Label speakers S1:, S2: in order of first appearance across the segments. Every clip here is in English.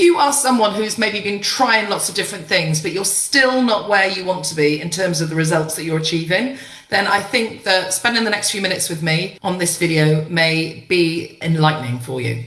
S1: you are someone who's maybe been trying lots of different things, but you're still not where you want to be in terms of the results that you're achieving, then I think that spending the next few minutes with me on this video may be enlightening for you.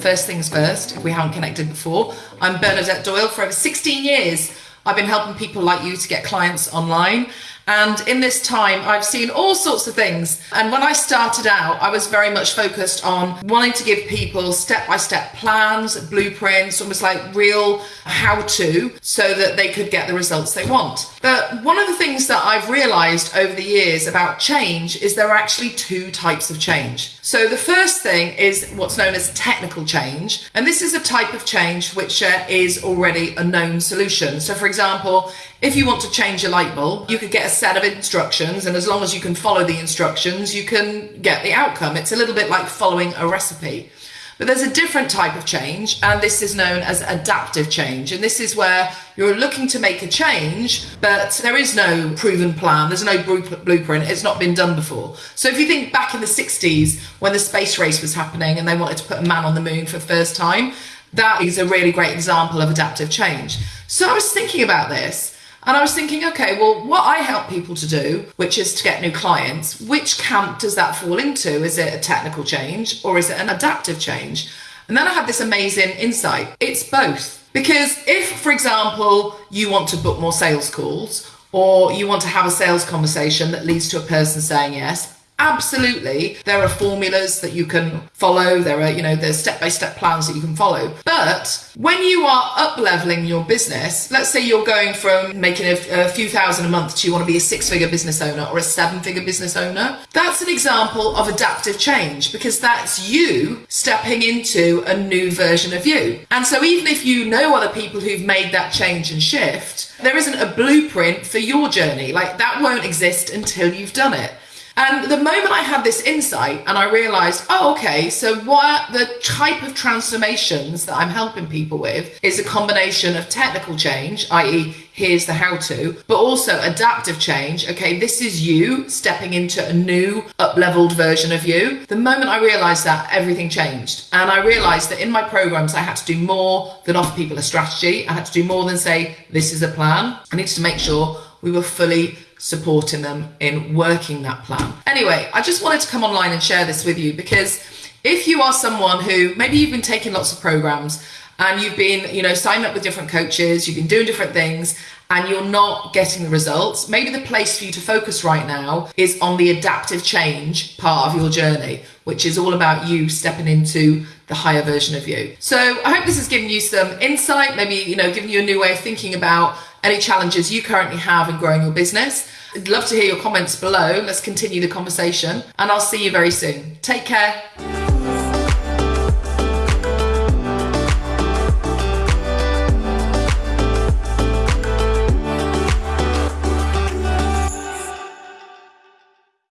S1: First things first, if we haven't connected before, I'm Bernadette Doyle. For over 16 years, I've been helping people like you to get clients online and in this time, I've seen all sorts of things. And when I started out, I was very much focused on wanting to give people step by step plans, blueprints, almost like real how to, so that they could get the results they want. But one of the things that I've realized over the years about change is there are actually two types of change. So the first thing is what's known as technical change. And this is a type of change which uh, is already a known solution. So for example, if you want to change a light bulb, you could get a set of instructions, and as long as you can follow the instructions, you can get the outcome. It's a little bit like following a recipe. But there's a different type of change, and this is known as adaptive change. And this is where you're looking to make a change, but there is no proven plan, there's no blueprint, it's not been done before. So if you think back in the 60s when the space race was happening and they wanted to put a man on the moon for the first time, that is a really great example of adaptive change. So I was thinking about this and I was thinking, okay, well, what I help people to do, which is to get new clients, which camp does that fall into? Is it a technical change or is it an adaptive change? And then I had this amazing insight. It's both. Because if, for example, you want to book more sales calls or you want to have a sales conversation that leads to a person saying yes, Absolutely, there are formulas that you can follow. There are, you know, there's step-by-step plans that you can follow. But when you are up leveling your business, let's say you're going from making a, a few thousand a month to you want to be a six-figure business owner or a seven-figure business owner, that's an example of adaptive change because that's you stepping into a new version of you. And so even if you know other people who've made that change and shift, there isn't a blueprint for your journey. Like that won't exist until you've done it. And the moment I had this insight and I realized, oh, okay, so what the type of transformations that I'm helping people with is a combination of technical change, i.e., here's the how to, but also adaptive change. Okay, this is you stepping into a new up leveled version of you. The moment I realized that, everything changed. And I realized that in my programs, I had to do more than offer people a strategy. I had to do more than say, this is a plan. I needed to make sure we were fully supporting them in working that plan. Anyway, I just wanted to come online and share this with you because if you are someone who maybe you've been taking lots of programs and you've been, you know, signing up with different coaches, you've been doing different things and you're not getting the results, maybe the place for you to focus right now is on the adaptive change part of your journey, which is all about you stepping into the higher version of you. So I hope this has given you some insight, maybe, you know, giving you a new way of thinking about any challenges you currently have in growing your business. I'd love to hear your comments below. Let's continue the conversation and I'll see you very soon. Take care.